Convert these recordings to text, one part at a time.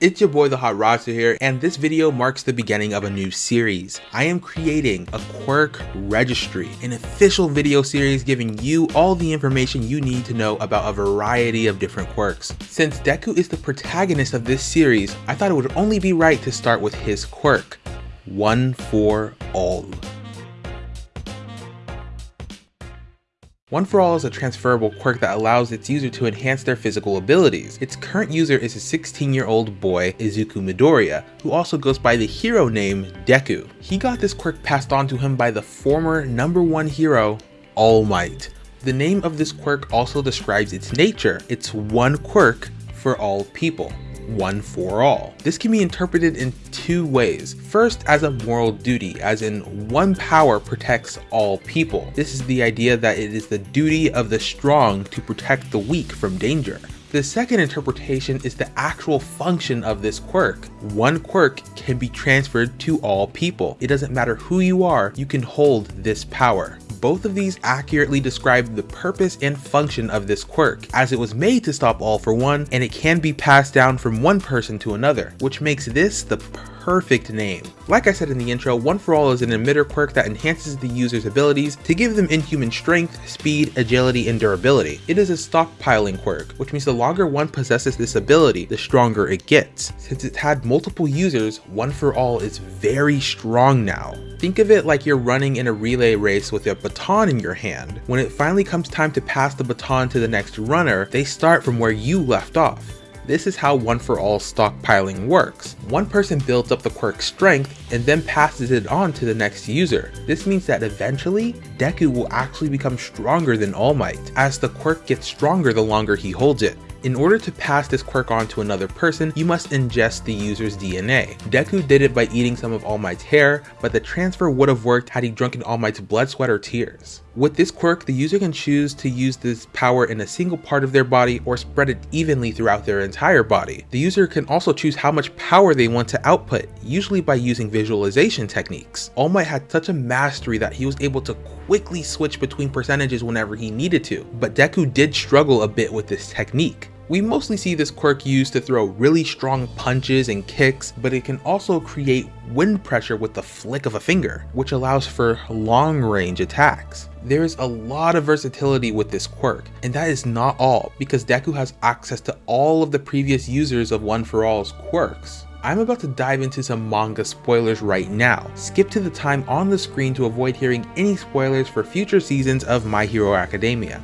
It's your boy the Hot Rodster here and this video marks the beginning of a new series. I am creating a quirk registry, an official video series giving you all the information you need to know about a variety of different quirks. Since Deku is the protagonist of this series, I thought it would only be right to start with his quirk, One for All. One for All is a transferable quirk that allows its user to enhance their physical abilities. Its current user is a 16 year old boy, Izuku Midoriya, who also goes by the hero name Deku. He got this quirk passed on to him by the former number one hero, All Might. The name of this quirk also describes its nature. It's one quirk for all people one for all. This can be interpreted in two ways. First, as a moral duty, as in one power protects all people. This is the idea that it is the duty of the strong to protect the weak from danger. The second interpretation is the actual function of this quirk. One quirk can be transferred to all people. It doesn't matter who you are, you can hold this power both of these accurately describe the purpose and function of this quirk, as it was made to stop all for one, and it can be passed down from one person to another, which makes this the perfect name. Like I said in the intro, One For All is an emitter quirk that enhances the user's abilities to give them inhuman strength, speed, agility, and durability. It is a stockpiling quirk, which means the longer one possesses this ability, the stronger it gets. Since it's had multiple users, One For All is very strong now. Think of it like you're running in a relay race with a baton in your hand. When it finally comes time to pass the baton to the next runner, they start from where you left off. This is how one for all stockpiling works. One person builds up the quirk's strength and then passes it on to the next user. This means that eventually, Deku will actually become stronger than All Might, as the quirk gets stronger the longer he holds it. In order to pass this quirk on to another person, you must ingest the user's DNA. Deku did it by eating some of All Might's hair, but the transfer would have worked had he drunken All Might's blood, sweat, or tears. With this quirk, the user can choose to use this power in a single part of their body or spread it evenly throughout their entire body. The user can also choose how much power they want to output, usually by using visualization techniques. All Might had such a mastery that he was able to quickly switch between percentages whenever he needed to, but Deku did struggle a bit with this technique. We mostly see this quirk used to throw really strong punches and kicks, but it can also create wind pressure with the flick of a finger, which allows for long range attacks. There is a lot of versatility with this quirk, and that is not all, because Deku has access to all of the previous users of One For All's quirks. I'm about to dive into some manga spoilers right now. Skip to the time on the screen to avoid hearing any spoilers for future seasons of My Hero Academia.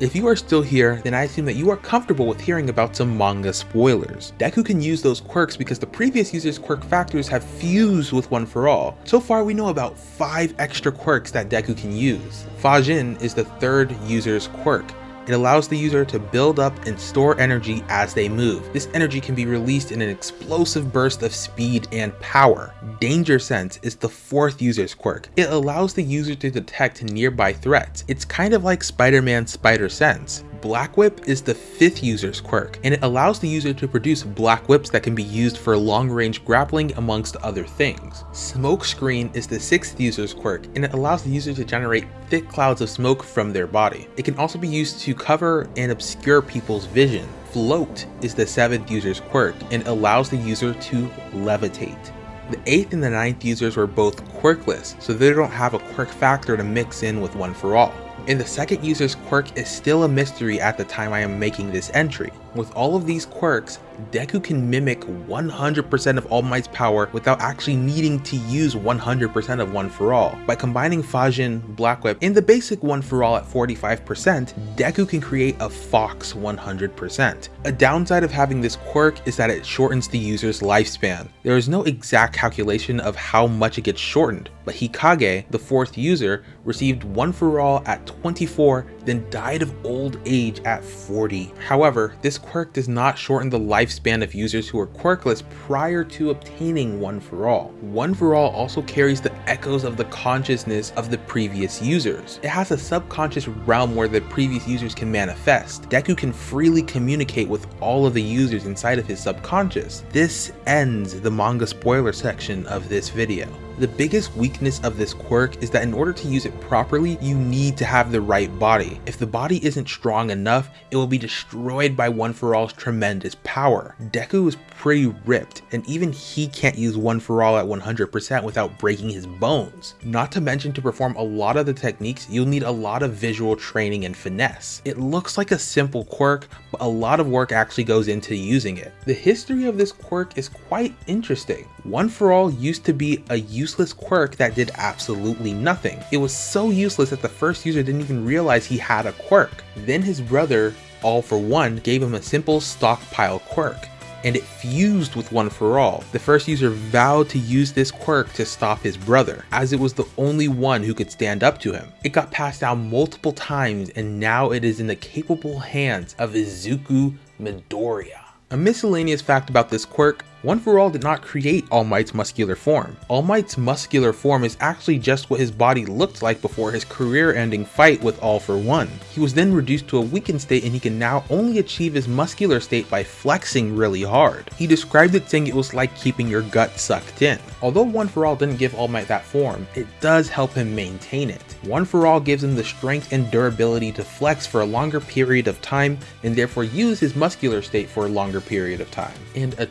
If you are still here, then I assume that you are comfortable with hearing about some manga spoilers. Deku can use those quirks because the previous user's quirk factors have fused with One For All. So far we know about 5 extra quirks that Deku can use. Fajin is the third user's quirk, it allows the user to build up and store energy as they move. This energy can be released in an explosive burst of speed and power. Danger Sense is the fourth user's quirk. It allows the user to detect nearby threats. It's kind of like Spider-Man's Spider Sense. Black Whip is the fifth user's quirk, and it allows the user to produce black whips that can be used for long range grappling amongst other things. Smoke Screen is the sixth user's quirk, and it allows the user to generate thick clouds of smoke from their body. It can also be used to cover and obscure people's vision. Float is the seventh user's quirk, and allows the user to levitate. The 8th and the ninth users were both quirkless, so they don't have a quirk factor to mix in with One For All and the second user's quirk is still a mystery at the time I am making this entry. With all of these quirks, Deku can mimic 100% of All Might's power without actually needing to use 100% of One For All. By combining Fajin, Black Whip, and the basic One For All at 45%, Deku can create a Fox 100%. A downside of having this quirk is that it shortens the user's lifespan. There is no exact calculation of how much it gets shortened, but Hikage, the fourth user, received One For All at 24, then died of old age at 40. However, this quirk does not shorten the lifespan of users who are quirkless prior to obtaining One For All. One For All also carries the echoes of the consciousness of the previous users. It has a subconscious realm where the previous users can manifest. Deku can freely communicate with all of the users inside of his subconscious. This ends the manga spoiler section of this video. The biggest weakness of this quirk is that in order to use it properly, you need to have the right body. If the body isn't strong enough, it will be destroyed by One For All's tremendous power. Deku is pretty ripped, and even he can't use One For All at 100% without breaking his bones. Not to mention to perform a lot of the techniques, you'll need a lot of visual training and finesse. It looks like a simple quirk, but a lot of work actually goes into using it. The history of this quirk is quite interesting. One For All used to be a useless quirk that did absolutely nothing. It was so useless that the first user didn't even realize he had a quirk. Then his brother, All For One, gave him a simple stockpile quirk and it fused with One For All. The first user vowed to use this quirk to stop his brother, as it was the only one who could stand up to him. It got passed down multiple times and now it is in the capable hands of Izuku Midoriya. A miscellaneous fact about this quirk, One For All did not create All Might's muscular form. All Might's muscular form is actually just what his body looked like before his career-ending fight with All For One. He was then reduced to a weakened state and he can now only achieve his muscular state by flexing really hard. He described it saying it was like keeping your gut sucked in. Although One For All didn't give All Might that form, it does help him maintain it. One For All gives him the strength and durability to flex for a longer period of time and therefore use his muscular state for a longer period of time. And a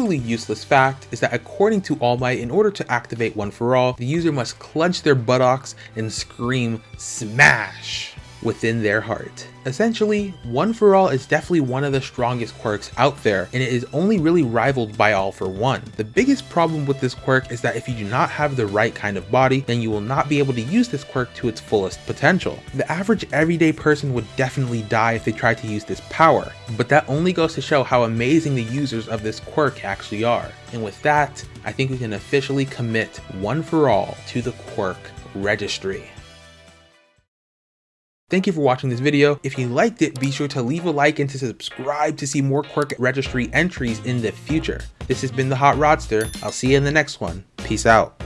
truly useless fact is that according to All Might, in order to activate One For All, the user must clench their buttocks and scream SMASH within their heart. Essentially, One For All is definitely one of the strongest quirks out there, and it is only really rivaled by All For One. The biggest problem with this quirk is that if you do not have the right kind of body, then you will not be able to use this quirk to its fullest potential. The average everyday person would definitely die if they tried to use this power, but that only goes to show how amazing the users of this quirk actually are. And with that, I think we can officially commit One For All to the quirk registry. Thank you for watching this video. If you liked it, be sure to leave a like and to subscribe to see more Quirk Registry entries in the future. This has been the Hot Rodster. I'll see you in the next one. Peace out.